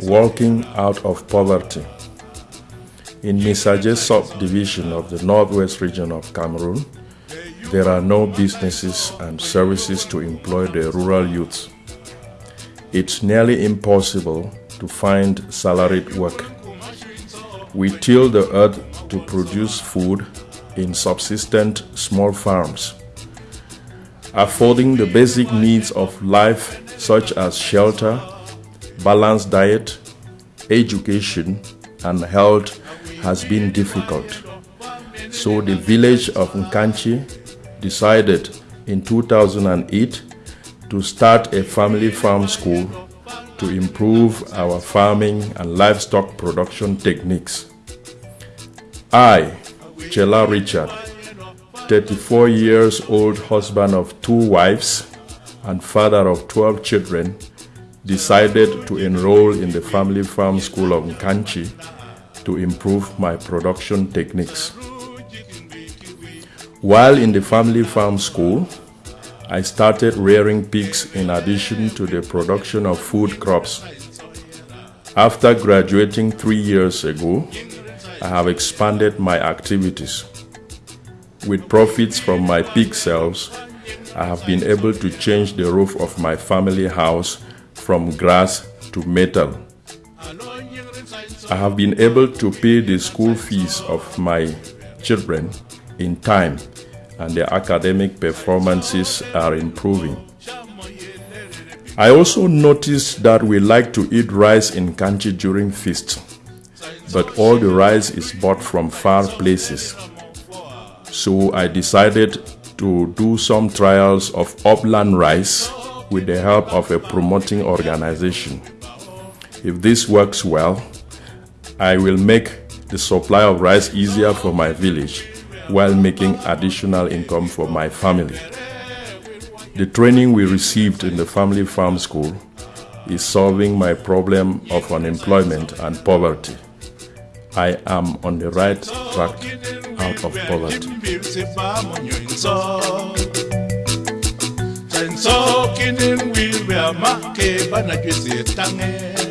Walking out of poverty. In Misaje subdivision of the northwest region of Cameroon, there are no businesses and services to employ the rural youth. It's nearly impossible to find salaried work. We till the earth to produce food in subsistent small farms, affording the basic needs of life such as shelter, balanced diet, education, and health has been difficult. So the village of Nkanchi decided in 2008 to start a family farm school to improve our farming and livestock production techniques. I, Chela Richard, 34 years old husband of two wives and father of 12 children, decided to enroll in the family farm school of Nkanchi to improve my production techniques. While in the family farm school, I started rearing pigs in addition to the production of food crops. After graduating three years ago, I have expanded my activities. With profits from my pig sales, I have been able to change the roof of my family house from grass to metal. I have been able to pay the school fees of my children in time and their academic performances are improving. I also noticed that we like to eat rice in Nkanchi during feasts, but all the rice is bought from far places. So I decided to do some trials of upland rice with the help of a promoting organization. If this works well, I will make the supply of rice easier for my village while making additional income for my family. The training we received in the family farm school is solving my problem of unemployment and poverty. I am on the right track out of poverty. So kinin will be a